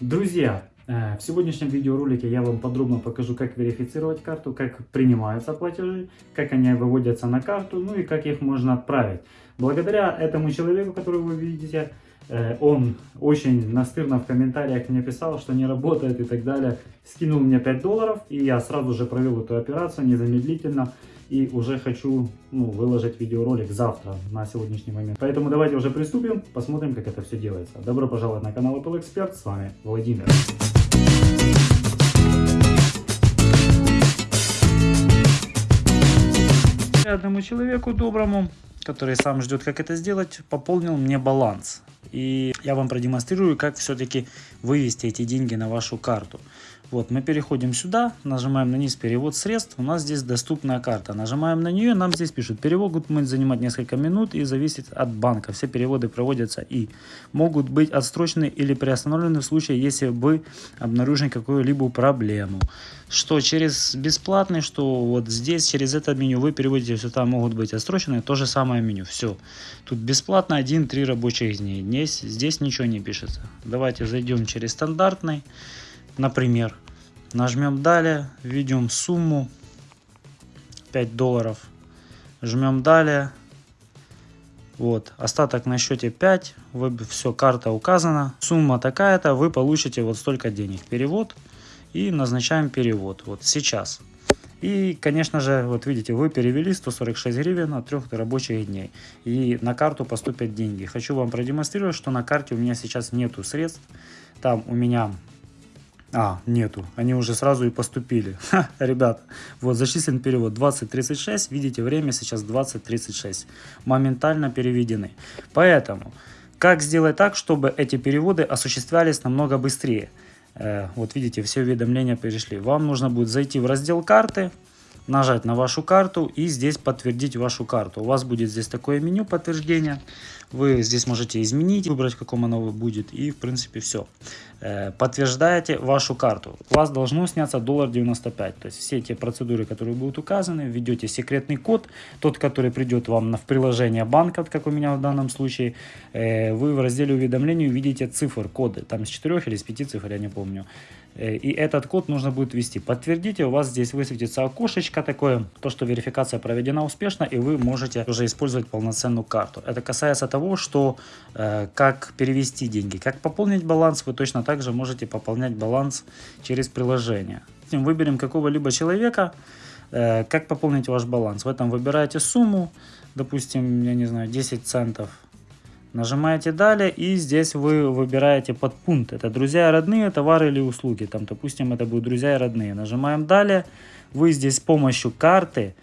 Друзья, э, в сегодняшнем видеоролике я вам подробно покажу, как верифицировать карту, как принимаются платежи, как они выводятся на карту, ну и как их можно отправить. Благодаря этому человеку, которого вы видите, э, он очень настырно в комментариях мне писал, что не работает и так далее. Скинул мне 5 долларов, и я сразу же провел эту операцию незамедлительно. И уже хочу ну, выложить видеоролик завтра на сегодняшний момент. Поэтому давайте уже приступим, посмотрим, как это все делается. Добро пожаловать на канал Apple Expert, с вами Владимир. Одному человеку доброму, который сам ждет, как это сделать, пополнил мне баланс. И я вам продемонстрирую, как все-таки вывести эти деньги на вашу карту. Вот, мы переходим сюда, нажимаем на низ перевод средств, у нас здесь доступная карта. Нажимаем на нее, нам здесь пишут, перевод будет занимать несколько минут и зависит от банка. Все переводы проводятся и могут быть отстрочены или приостановлены в случае, если вы обнаружили какую-либо проблему. Что через бесплатный, что вот здесь, через это меню вы переводите сюда, могут быть отстрочены, то же самое меню. Все. Тут бесплатно 1-3 рабочих дней. Здесь, здесь ничего не пишется. Давайте зайдем через стандартный. Например, нажмем далее, введем сумму 5 долларов, жмем далее, вот, остаток на счете 5, вы, все, карта указана, сумма такая-то, вы получите вот столько денег. Перевод и назначаем перевод, вот сейчас. И, конечно же, вот видите, вы перевели 146 гривен от трех рабочих дней. И на карту поступят деньги. Хочу вам продемонстрировать, что на карте у меня сейчас нету средств. Там у меня а, нету. Они уже сразу и поступили. Ха, ребята, вот зачислен перевод 20.36. Видите, время сейчас 20.36. Моментально переведены. Поэтому, как сделать так, чтобы эти переводы осуществлялись намного быстрее? Э, вот видите, все уведомления перешли. Вам нужно будет зайти в раздел карты, нажать на вашу карту и здесь подтвердить вашу карту. У вас будет здесь такое меню подтверждения. Вы здесь можете изменить, выбрать, в каком оно будет. И, в принципе, все. Э, подтверждаете вашу карту. У вас должно сняться доллар 95. То есть все те процедуры, которые будут указаны, введете секретный код, тот, который придет вам в приложение банка, как у меня в данном случае. Э, вы в разделе уведомлений увидите цифр, коды. Там с 4 или с 5 цифр, я не помню. Э, и этот код нужно будет ввести. Подтвердите, у вас здесь высветится окошечко такое, то, что верификация проведена успешно, и вы можете уже использовать полноценную карту. Это касается того, что э, как перевести деньги, как пополнить баланс, вы точно так же можете пополнять баланс через приложение. Выберем какого-либо человека, э, как пополнить ваш баланс. В этом выбираете сумму, допустим, я не знаю, 10 центов Нажимаете далее и здесь вы выбираете подпункт. Это друзья и родные, товары или услуги. Там, допустим, это будут друзья и родные. Нажимаем далее. Вы здесь с помощью карты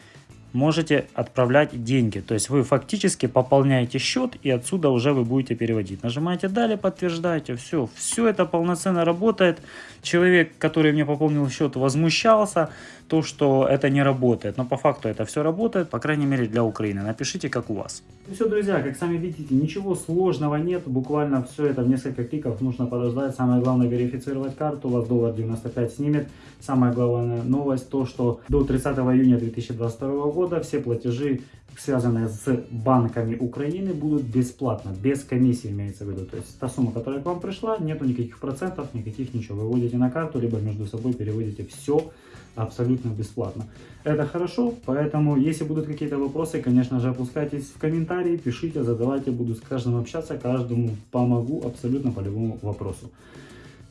можете отправлять деньги. То есть вы фактически пополняете счет и отсюда уже вы будете переводить. Нажимаете далее, подтверждаете. Все, все это полноценно работает. Человек, который мне пополнил счет, возмущался, то, что это не работает. Но по факту это все работает, по крайней мере для Украины. Напишите, как у вас. Ну все, друзья, как сами видите, ничего сложного нет. Буквально все это в несколько кликов нужно подождать. Самое главное верифицировать карту. У вас доллар 95 снимет. Самая главная новость, то, что до 30 июня 2022 года года все платежи, связанные с банками Украины, будут бесплатно, без комиссии имеется в виду. То есть та сумма, которая к вам пришла, нету никаких процентов, никаких ничего. Вы вводите на карту, либо между собой переводите все абсолютно бесплатно. Это хорошо, поэтому если будут какие-то вопросы, конечно же, опускайтесь в комментарии, пишите, задавайте, буду с каждым общаться, каждому помогу абсолютно по любому вопросу.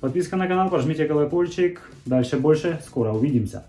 Подписка на канал, пожмите колокольчик. Дальше больше, скоро увидимся.